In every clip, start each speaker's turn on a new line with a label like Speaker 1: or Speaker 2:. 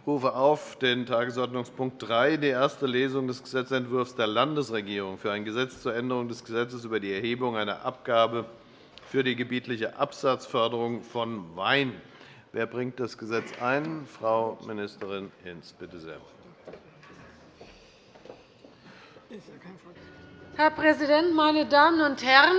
Speaker 1: Ich rufe auf den Tagesordnungspunkt 3, die erste Lesung des Gesetzentwurfs der Landesregierung für ein Gesetz zur Änderung des Gesetzes über die Erhebung einer Abgabe für die gebietliche Absatzförderung von Wein. Wer bringt das Gesetz ein? Frau Ministerin Hinz, bitte sehr.
Speaker 2: Herr Präsident, meine Damen und Herren!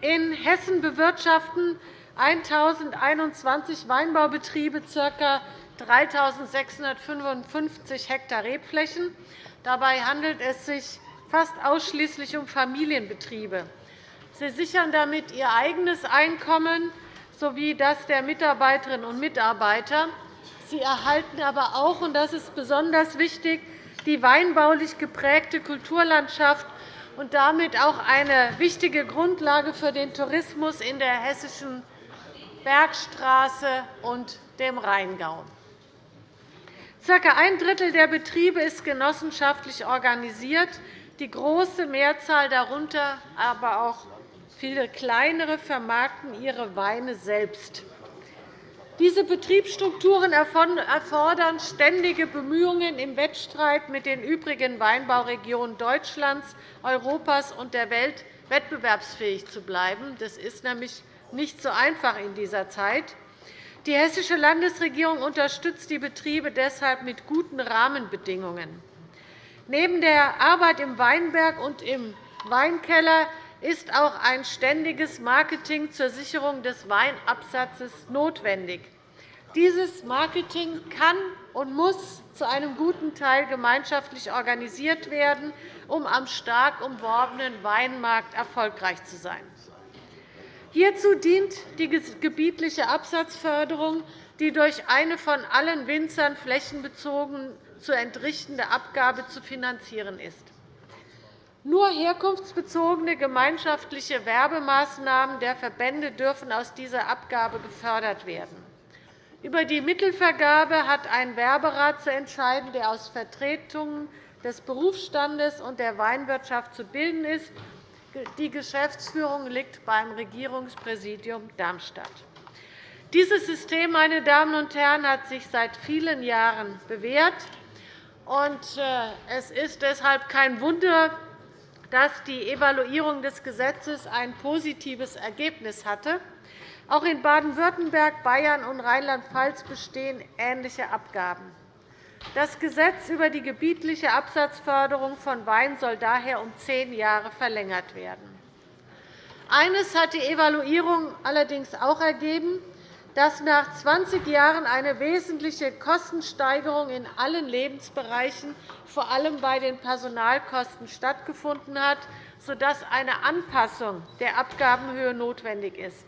Speaker 2: In Hessen bewirtschaften 1.021 Weinbaubetriebe ca. 3.655 Hektar Rebflächen. Dabei handelt es sich fast ausschließlich um Familienbetriebe. Sie sichern damit ihr eigenes Einkommen sowie das der Mitarbeiterinnen und Mitarbeiter. Sie erhalten aber auch, und das ist besonders wichtig, die weinbaulich geprägte Kulturlandschaft und damit auch eine wichtige Grundlage für den Tourismus in der hessischen Bergstraße und dem Rheingau. Circa ein Drittel der Betriebe ist genossenschaftlich organisiert, die große Mehrzahl darunter aber auch viele kleinere vermarkten ihre Weine selbst. Diese Betriebsstrukturen erfordern ständige Bemühungen im Wettstreit mit den übrigen Weinbauregionen Deutschlands, Europas und der Welt wettbewerbsfähig zu bleiben. Das ist nämlich nicht so einfach in dieser Zeit. Die Hessische Landesregierung unterstützt die Betriebe deshalb mit guten Rahmenbedingungen. Neben der Arbeit im Weinberg und im Weinkeller ist auch ein ständiges Marketing zur Sicherung des Weinabsatzes notwendig. Dieses Marketing kann und muss zu einem guten Teil gemeinschaftlich organisiert werden, um am stark umworbenen Weinmarkt erfolgreich zu sein. Hierzu dient die gebietliche Absatzförderung, die durch eine von allen Winzern flächenbezogen zu entrichtende Abgabe zu finanzieren ist. Nur herkunftsbezogene gemeinschaftliche Werbemaßnahmen der Verbände dürfen aus dieser Abgabe gefördert werden. Über die Mittelvergabe hat ein Werberat zu entscheiden, der aus Vertretungen des Berufsstandes und der Weinwirtschaft zu bilden ist. Die Geschäftsführung liegt beim Regierungspräsidium Darmstadt. Dieses System meine Damen und Herren, hat sich seit vielen Jahren bewährt. Äh, es ist deshalb kein Wunder, dass die Evaluierung des Gesetzes ein positives Ergebnis hatte. Auch in Baden-Württemberg, Bayern und Rheinland-Pfalz bestehen ähnliche Abgaben. Das Gesetz über die gebietliche Absatzförderung von Wein soll daher um zehn Jahre verlängert werden. Eines hat die Evaluierung allerdings auch ergeben dass nach 20 Jahren eine wesentliche Kostensteigerung in allen Lebensbereichen, vor allem bei den Personalkosten, stattgefunden hat, sodass eine Anpassung der Abgabenhöhe notwendig ist.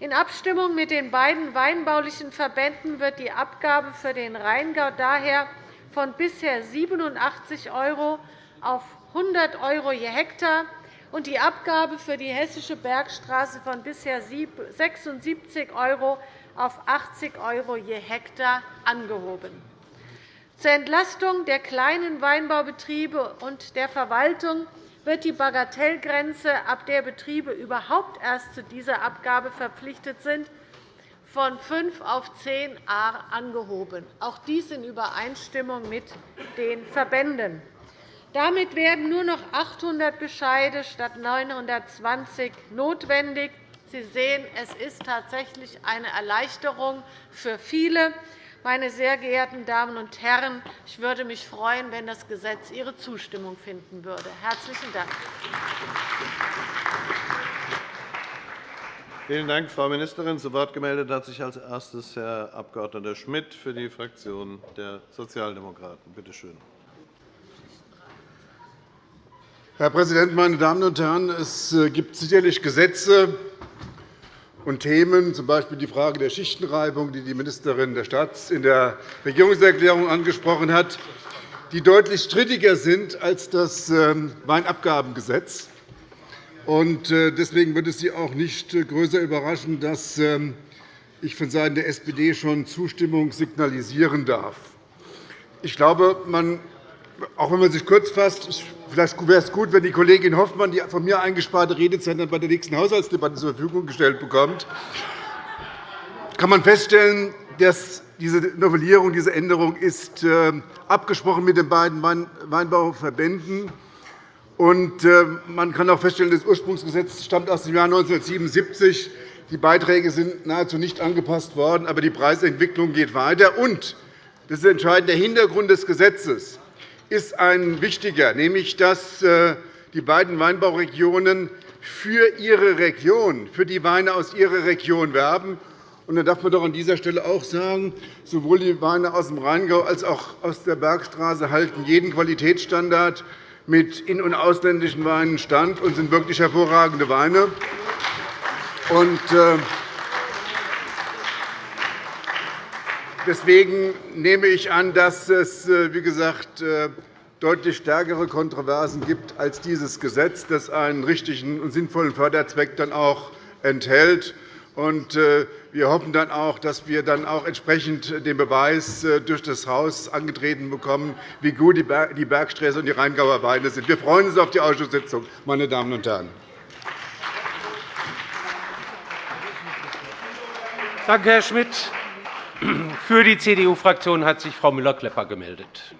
Speaker 2: In Abstimmung mit den beiden weinbaulichen Verbänden wird die Abgabe für den Rheingau daher von bisher 87 € auf 100 € je Hektar und die Abgabe für die Hessische Bergstraße von bisher 76 € auf 80 € je Hektar angehoben. Zur Entlastung der kleinen Weinbaubetriebe und der Verwaltung wird die Bagatellgrenze, ab der Betriebe überhaupt erst zu dieser Abgabe verpflichtet sind, von 5 auf 10 a angehoben, auch dies in Übereinstimmung mit den Verbänden. Damit werden nur noch 800 Bescheide statt 920 notwendig. Sie sehen, es ist tatsächlich eine Erleichterung für viele. Meine sehr geehrten Damen und Herren, ich würde mich freuen, wenn das Gesetz Ihre Zustimmung finden würde. – Herzlichen Dank.
Speaker 1: Vielen Dank, Frau Ministerin. Zu Wort gemeldet hat sich als erstes Herr Abg. Schmidt für die Fraktion der Sozialdemokraten. Bitte schön.
Speaker 3: Herr Präsident, meine Damen und Herren! Es äh, gibt sicherlich Gesetze und Themen, z. B. die Frage der Schichtenreibung, die die Ministerin der Staats in der Regierungserklärung angesprochen hat, die deutlich strittiger sind als das ähm, Weinabgabengesetz. Äh, deswegen wird es Sie auch nicht größer überraschen, dass ähm, ich vonseiten der SPD schon Zustimmung signalisieren darf. Ich glaube, man auch wenn man sich kurz fasst, vielleicht wäre es gut, wenn die Kollegin Hoffmann die von mir eingesparte Redezeit bei der nächsten Haushaltsdebatte zur Verfügung gestellt bekommt, kann man feststellen, diese Novellierung, diese Änderung ist äh, abgesprochen mit den beiden Weinbauverbänden. Und äh, man kann auch feststellen, das Ursprungsgesetz stammt aus dem Jahr 1977. Die Beiträge sind nahezu nicht angepasst worden, aber die Preisentwicklung geht weiter. Und das ist entscheidend. Der Hintergrund des Gesetzes ist ein wichtiger, nämlich dass äh, die beiden Weinbauregionen für ihre Region, für die Weine aus ihrer Region werben. Und da darf man doch an dieser Stelle auch sagen, sowohl die Weine aus dem Rheingau als auch aus der Bergstraße halten jeden Qualitätsstandard mit in- und ausländischen Weinen stand und sind wirklich hervorragende Weine. Und, äh, Deswegen nehme ich an, dass es, äh, wie gesagt, äh, deutlich stärkere Kontroversen gibt als dieses Gesetz, das einen richtigen und sinnvollen Förderzweck dann auch enthält. Wir hoffen dann auch, dass wir dann auch entsprechend den Beweis durch das Haus angetreten bekommen, wie gut die Bergstraße und die Rheingauer Weine sind. Wir freuen uns auf die Ausschusssitzung, meine Damen und Herren.
Speaker 4: Danke, Herr Schmidt. Für die CDU-Fraktion hat sich Frau Müller-Klepper gemeldet.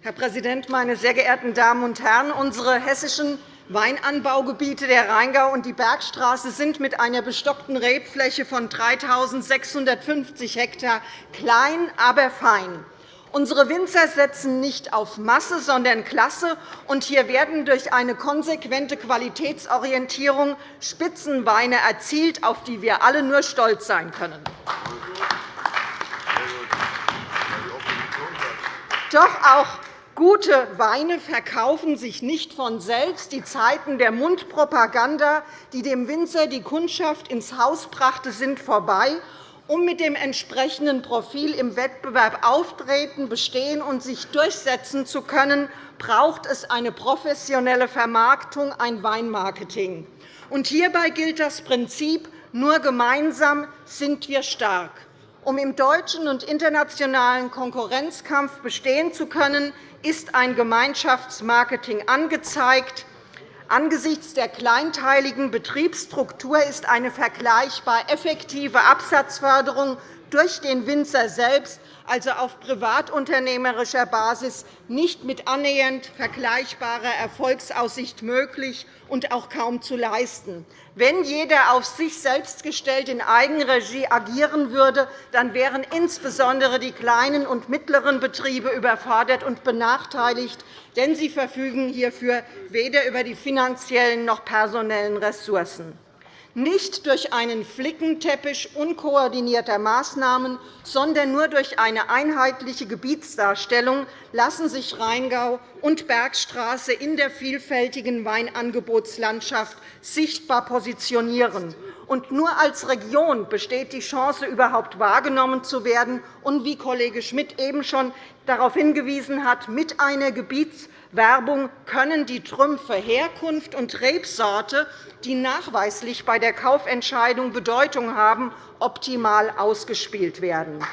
Speaker 5: Herr Präsident, meine sehr geehrten Damen und Herren! Unsere hessischen Weinanbaugebiete, der Rheingau und die Bergstraße, sind mit einer bestockten Rebfläche von 3.650 Hektar klein, aber fein. Unsere Winzer setzen nicht auf Masse, sondern Klasse. Und hier werden durch eine konsequente Qualitätsorientierung Spitzenweine erzielt, auf die wir alle nur stolz sein können. Doch auch Gute Weine verkaufen sich nicht von selbst. Die Zeiten der Mundpropaganda, die dem Winzer die Kundschaft ins Haus brachte, sind vorbei. Um mit dem entsprechenden Profil im Wettbewerb auftreten, bestehen und sich durchsetzen zu können, braucht es eine professionelle Vermarktung, ein Weinmarketing. hierbei gilt das Prinzip, nur gemeinsam sind wir stark. Um im deutschen und internationalen Konkurrenzkampf bestehen zu können, ist ein Gemeinschaftsmarketing angezeigt. Angesichts der kleinteiligen Betriebsstruktur ist eine vergleichbar effektive Absatzförderung durch den Winzer selbst, also auf privatunternehmerischer Basis, nicht mit annähernd vergleichbarer Erfolgsaussicht möglich und auch kaum zu leisten. Wenn jeder auf sich selbst gestellt in Eigenregie agieren würde, dann wären insbesondere die kleinen und mittleren Betriebe überfordert und benachteiligt, denn sie verfügen hierfür weder über die finanziellen noch personellen Ressourcen. Nicht durch einen Flickenteppich unkoordinierter Maßnahmen, sondern nur durch eine einheitliche Gebietsdarstellung lassen sich Rheingau und Bergstraße in der vielfältigen Weinangebotslandschaft sichtbar positionieren. Und nur als Region besteht die Chance, überhaupt wahrgenommen zu werden und, wie Kollege Schmidt eben schon darauf hingewiesen hat, mit einer Gebiets Werbung können die Trümpfe Herkunft und Rebsorte, die nachweislich bei der Kaufentscheidung Bedeutung haben, optimal ausgespielt werden.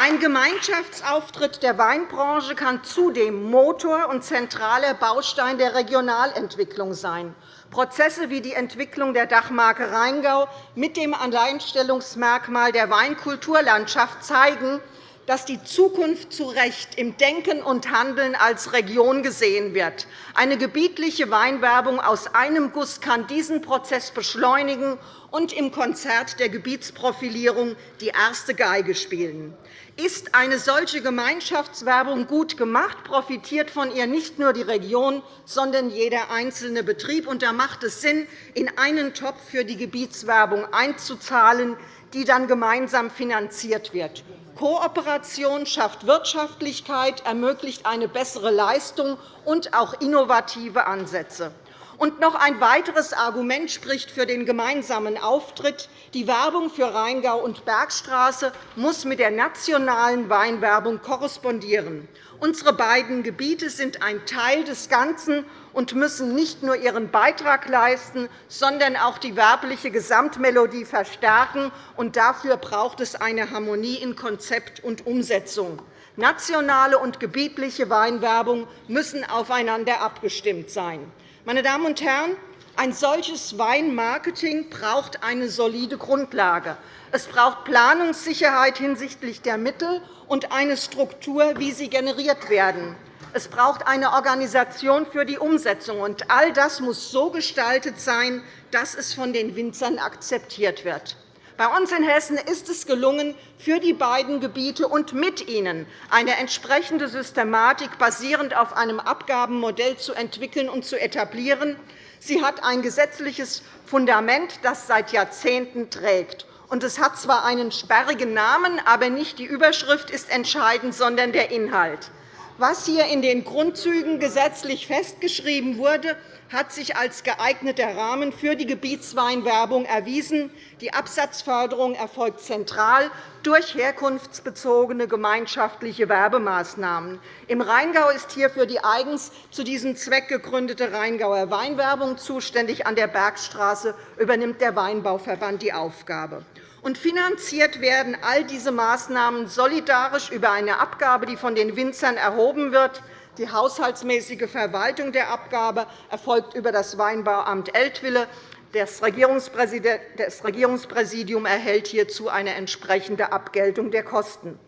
Speaker 5: Ein Gemeinschaftsauftritt der Weinbranche kann zudem Motor und zentraler Baustein der Regionalentwicklung sein. Prozesse wie die Entwicklung der Dachmarke Rheingau mit dem Alleinstellungsmerkmal der Weinkulturlandschaft zeigen, dass die Zukunft zu Recht im Denken und Handeln als Region gesehen wird. Eine gebietliche Weinwerbung aus einem Guss kann diesen Prozess beschleunigen und im Konzert der Gebietsprofilierung die erste Geige spielen. Ist eine solche Gemeinschaftswerbung gut gemacht, profitiert von ihr nicht nur die Region, sondern jeder einzelne Betrieb. Und da macht es Sinn, in einen Topf für die Gebietswerbung einzuzahlen, die dann gemeinsam finanziert wird. Kooperation schafft Wirtschaftlichkeit, ermöglicht eine bessere Leistung und auch innovative Ansätze. Und noch ein weiteres Argument spricht für den gemeinsamen Auftritt. Die Werbung für Rheingau und Bergstraße muss mit der nationalen Weinwerbung korrespondieren. Unsere beiden Gebiete sind ein Teil des Ganzen und müssen nicht nur ihren Beitrag leisten, sondern auch die werbliche Gesamtmelodie verstärken. dafür braucht es eine Harmonie in Konzept und Umsetzung. Nationale und gebietliche Weinwerbung müssen aufeinander abgestimmt sein. Meine Damen und Herren, ein solches Weinmarketing braucht eine solide Grundlage. Es braucht Planungssicherheit hinsichtlich der Mittel und eine Struktur, wie sie generiert werden. Es braucht eine Organisation für die Umsetzung. Und all das muss so gestaltet sein, dass es von den Winzern akzeptiert wird. Bei uns in Hessen ist es gelungen, für die beiden Gebiete und mit ihnen eine entsprechende Systematik basierend auf einem Abgabenmodell zu entwickeln und zu etablieren. Sie hat ein gesetzliches Fundament, das seit Jahrzehnten trägt. es hat zwar einen sperrigen Namen, aber nicht die Überschrift ist entscheidend, sondern der Inhalt. Was hier in den Grundzügen gesetzlich festgeschrieben wurde, hat sich als geeigneter Rahmen für die Gebietsweinwerbung erwiesen. Die Absatzförderung erfolgt zentral durch herkunftsbezogene gemeinschaftliche Werbemaßnahmen. Im Rheingau ist hier für die eigens zu diesem Zweck gegründete Rheingauer Weinwerbung zuständig. An der Bergstraße übernimmt der Weinbauverband die Aufgabe. Und finanziert werden all diese Maßnahmen solidarisch über eine Abgabe, die von den Winzern erhoben wird. Die haushaltsmäßige Verwaltung der Abgabe erfolgt über das Weinbauamt Eltville. Das Regierungspräsidium erhält hierzu eine entsprechende Abgeltung der Kosten.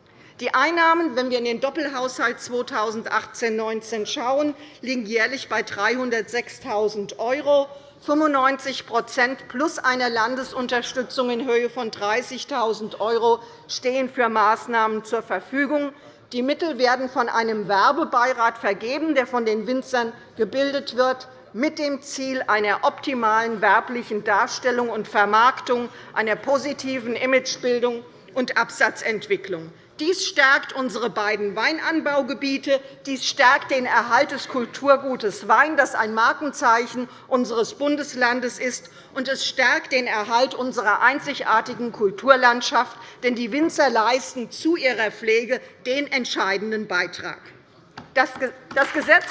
Speaker 5: Die Einnahmen, wenn wir in den Doppelhaushalt 2018-19 schauen, liegen jährlich bei 306.000 €. 95% plus einer Landesunterstützung in Höhe von 30.000 € stehen für Maßnahmen zur Verfügung. Die Mittel werden von einem Werbebeirat vergeben, der von den Winzern gebildet wird, mit dem Ziel einer optimalen werblichen Darstellung und Vermarktung, einer positiven Imagebildung und Absatzentwicklung. Dies stärkt unsere beiden Weinanbaugebiete. Dies stärkt den Erhalt des Kulturgutes Wein, das ein Markenzeichen unseres Bundeslandes ist. Und es stärkt den Erhalt unserer einzigartigen Kulturlandschaft, denn die Winzer leisten zu ihrer Pflege den entscheidenden Beitrag. Das Gesetz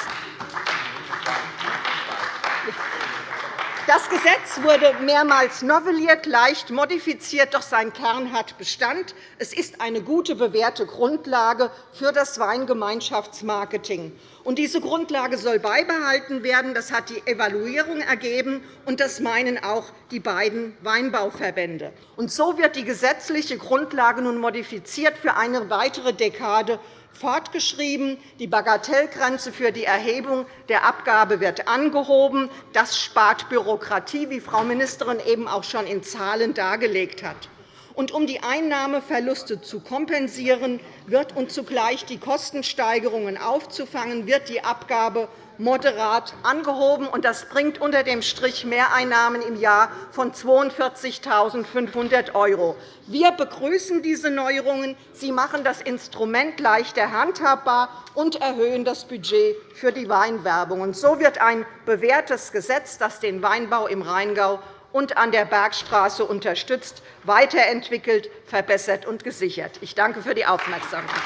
Speaker 5: das Gesetz wurde mehrmals novelliert, leicht modifiziert, doch sein Kern hat Bestand. Es ist eine gute, bewährte Grundlage für das Weingemeinschaftsmarketing. diese Grundlage soll beibehalten werden. Das hat die Evaluierung ergeben, und das meinen auch die beiden Weinbauverbände. so wird die gesetzliche Grundlage nun modifiziert für eine weitere Dekade fortgeschrieben. Die Bagatellgrenze für die Erhebung der Abgabe wird angehoben. Das spart Bürokratie, wie Frau Ministerin eben auch schon in Zahlen dargelegt hat. Und um die Einnahmeverluste zu kompensieren wird und zugleich die Kostensteigerungen aufzufangen, wird die Abgabe moderat angehoben. Das bringt unter dem Strich Mehreinnahmen im Jahr von 42.500 €. Wir begrüßen diese Neuerungen. Sie machen das Instrument leichter handhabbar und erhöhen das Budget für die Weinwerbung. So wird ein bewährtes Gesetz, das den Weinbau im Rheingau und an der Bergstraße unterstützt, weiterentwickelt, verbessert und gesichert. Ich danke für die Aufmerksamkeit.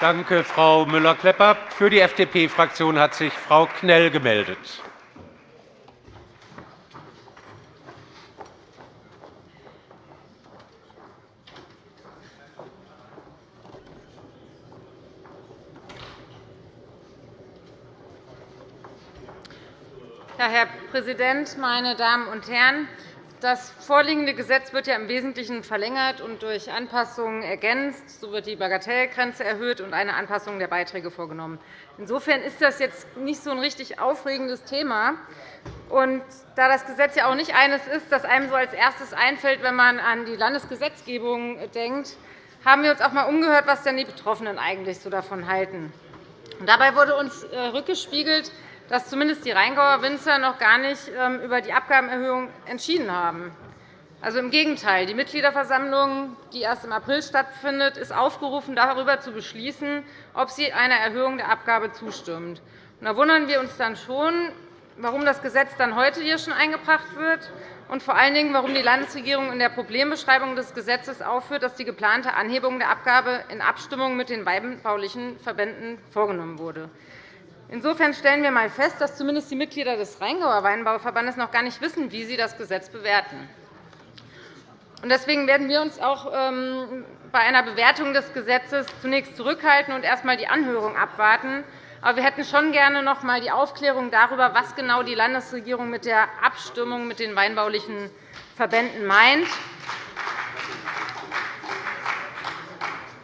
Speaker 4: Danke, Frau Müller-Klepper. Für die FDP-Fraktion hat sich Frau Knell gemeldet.
Speaker 6: Herr Präsident, meine Damen und Herren! Das vorliegende Gesetz wird ja im Wesentlichen verlängert und durch Anpassungen ergänzt. So wird die Bagatellgrenze erhöht und eine Anpassung der Beiträge vorgenommen. Insofern ist das jetzt nicht so ein richtig aufregendes Thema. Und da das Gesetz ja auch nicht eines ist, das einem so als erstes einfällt, wenn man an die Landesgesetzgebung denkt, haben wir uns auch einmal umgehört, was denn die Betroffenen eigentlich so davon halten. Dabei wurde uns äh, rückgespiegelt, dass zumindest die Rheingauer Winzer noch gar nicht ähm, über die Abgabenerhöhung entschieden haben. Also Im Gegenteil. Die Mitgliederversammlung, die erst im April stattfindet, ist aufgerufen, darüber zu beschließen, ob sie einer Erhöhung der Abgabe zustimmt. Da wundern wir uns dann schon, warum das Gesetz dann heute hier schon eingebracht wird und vor allen Dingen, warum die Landesregierung in der Problembeschreibung des Gesetzes aufführt, dass die geplante Anhebung der Abgabe in Abstimmung mit den weinbaulichen Verbänden vorgenommen wurde. Insofern stellen wir einmal fest, dass zumindest die Mitglieder des Rheingauer Weinbauverbandes noch gar nicht wissen, wie sie das Gesetz bewerten. Deswegen werden wir uns auch ähm, bei einer Bewertung des Gesetzes zunächst zurückhalten und erst einmal die Anhörung abwarten. Aber wir hätten schon gerne noch einmal die Aufklärung darüber, was genau die Landesregierung mit der Abstimmung mit den weinbaulichen Verbänden meint.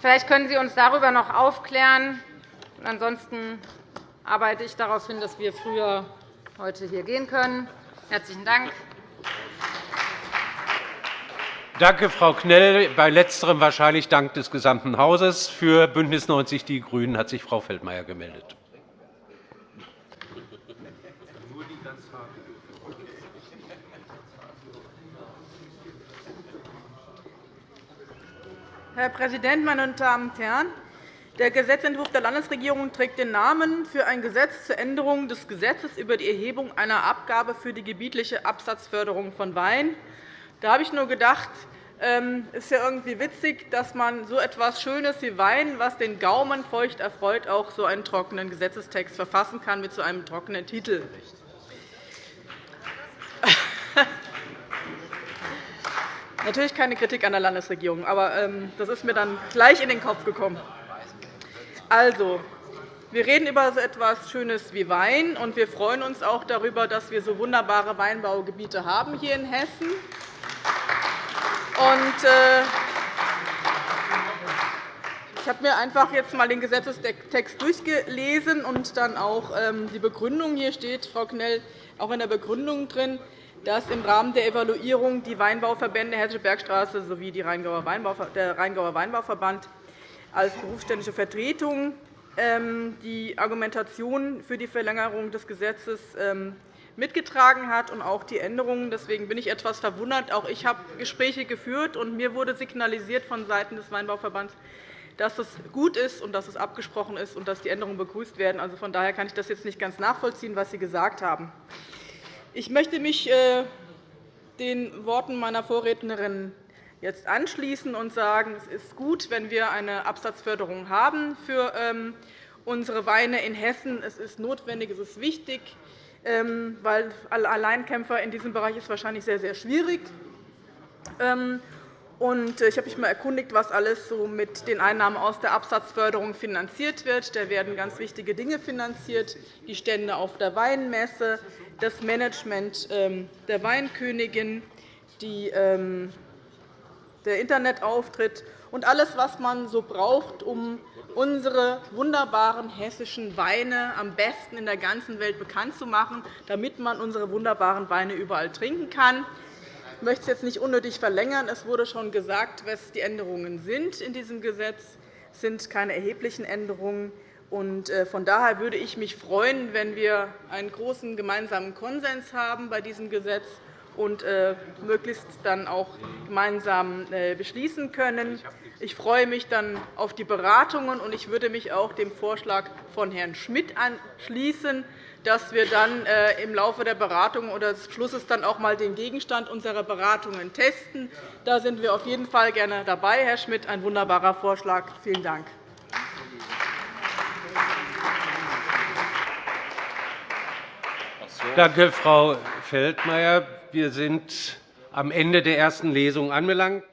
Speaker 6: Vielleicht können Sie uns darüber noch aufklären. Ansonsten arbeite ich darauf hin, dass wir früher heute hier gehen können. Herzlichen Dank.
Speaker 4: Danke, Frau Knell. Bei Letzterem wahrscheinlich Dank des gesamten Hauses. Für BÜNDNIS 90 die GRÜNEN hat sich Frau Feldmayer gemeldet.
Speaker 7: Herr Präsident, meine Damen und Herren! Der Gesetzentwurf der Landesregierung trägt den Namen für ein Gesetz zur Änderung des Gesetzes über die Erhebung einer Abgabe für die gebietliche Absatzförderung von Wein. Da habe ich nur gedacht, es ähm, ist ja irgendwie witzig, dass man so etwas Schönes wie Wein, was den Gaumen feucht erfreut, auch so einen trockenen Gesetzestext verfassen kann mit so einem trockenen Titel. Natürlich keine Kritik an der Landesregierung, aber ähm, das ist mir dann gleich in den Kopf gekommen. Also, wir reden über so etwas Schönes wie Wein, und wir freuen uns auch darüber, dass wir so wunderbare Weinbaugebiete haben hier in Hessen. Und, äh, ich habe mir einfach jetzt einmal den Gesetzestext durchgelesen und dann auch ähm, die Begründung. Hier steht, Frau Knell, auch in der Begründung drin, dass im Rahmen der Evaluierung die Weinbauverbände Hessische Bergstraße sowie der Rheingauer Weinbauverband als berufsständische Vertretung ähm, die Argumentation für die Verlängerung des Gesetzes ähm, mitgetragen hat und auch die Änderungen. Deswegen bin ich etwas verwundert. Auch ich habe Gespräche geführt, und mir wurde signalisiert vonseiten des Weinbauverbands, dass es gut ist und dass es abgesprochen ist und dass die Änderungen begrüßt werden. Also von daher kann ich das jetzt nicht ganz nachvollziehen, was Sie gesagt haben. Ich möchte mich äh, den Worten meiner Vorrednerin jetzt anschließen und sagen, es ist gut, wenn wir eine Absatzförderung haben für ähm, unsere Weine in Hessen. Es ist notwendig, es ist wichtig, ähm, weil Alleinkämpfer in diesem Bereich ist wahrscheinlich sehr, sehr schwierig. Ähm, äh, ich habe mich mal erkundigt, was alles mit den Einnahmen aus der Absatzförderung finanziert wird. Da werden ganz wichtige Dinge finanziert, die Stände auf der Weinmesse, das Management der Weinkönigin, ähm, der Internetauftritt und alles, was man so braucht, um unsere wunderbaren hessischen Weine am besten in der ganzen Welt bekannt zu machen, damit man unsere wunderbaren Weine überall trinken kann. Ich möchte es jetzt nicht unnötig verlängern. Es wurde schon gesagt, was die Änderungen sind in diesem Gesetz. Es sind keine erheblichen Änderungen. Äh, von daher würde ich mich freuen, wenn wir einen großen gemeinsamen Konsens haben bei diesem Gesetz und äh, möglichst dann auch gemeinsam äh, beschließen können. Ich freue mich dann auf die Beratungen, und ich würde mich auch dem Vorschlag von Herrn Schmidt anschließen, dass wir dann im Laufe der Beratungen oder des Schlusses dann auch einmal den Gegenstand unserer Beratungen testen. Da sind wir auf jeden Fall gerne dabei, Herr Schmidt. Ein wunderbarer Vorschlag. Vielen Dank.
Speaker 4: Danke, Frau Feldmayer. Wir sind am Ende der ersten Lesung angelangt.